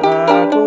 a